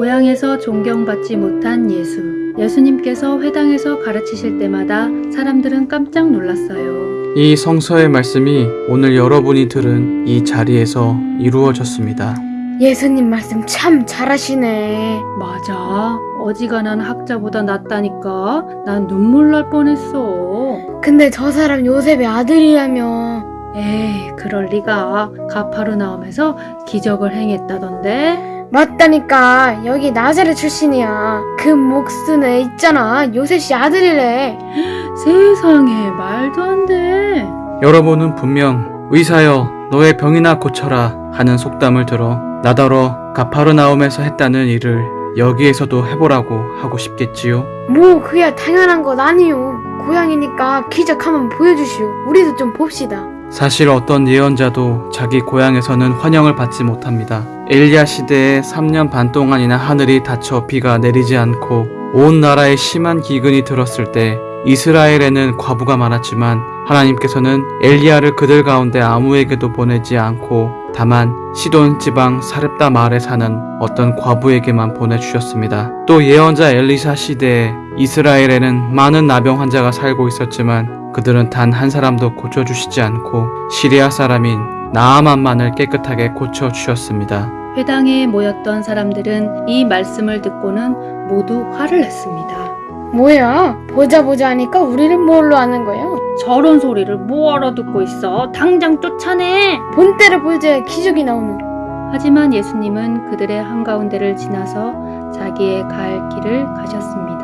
고향에서 존경받지 못한 예수. 예수님께서 회당에서 가르치실 때마다 사람들은 깜짝 놀랐어요. 이 성서의 말씀이 오늘 여러분이 들은 이 자리에서 이루어졌습니다. 예수님 말씀 참 잘하시네. 맞아. 어지간한 학자보다 낫다니까. 난 눈물 날 뻔했어. 근데 저 사람 요셉의 아들이라며. 에이, 그럴 리가. 가파르나움에서 기적을 행했다던데. 맞다니까 여기 나사렛 출신이야. 그 목수는 애 있잖아. 요셉 씨 아들이래. 세상에 말도 안 돼. 여러분은 분명 의사여 너의 병이나 고쳐라 하는 속담을 들어 나더러 가파르나움에서 했다는 일을 여기에서도 해보라고 하고 싶겠지요. 뭐 그야 당연한 것 아니요. 고향이니까 기적 한번 보여주시오. 우리도 좀 봅시다. 사실 어떤 예언자도 자기 고향에서는 환영을 받지 못합니다. 엘리야 시대에 3년 반 동안이나 하늘이 닫혀 비가 내리지 않고 온 나라에 심한 기근이 들었을 때 이스라엘에는 과부가 많았지만 하나님께서는 엘리야를 그들 가운데 아무에게도 보내지 않고 다만 시돈 지방 사렙다 마을에 사는 어떤 과부에게만 보내주셨습니다. 또 예언자 엘리사 시대에 이스라엘에는 많은 나병 환자가 살고 있었지만 그들은 단 한 사람도 고쳐주시지 않고 시리아 사람인 나아만만을 깨끗하게 고쳐주셨습니다. 회당에 모였던 사람들은 이 말씀을 듣고는 모두 화를 냈습니다. 뭐야? 보자 보자 하니까 우리를 뭘로 아는 거야? 저런 소리를 뭐 알아듣고 있어? 당장 쫓아내! 본때를 보여줘야 기적이 나오는. 하지만 예수님은 그들의 한가운데를 지나서 자기의 갈 길을 가셨습니다.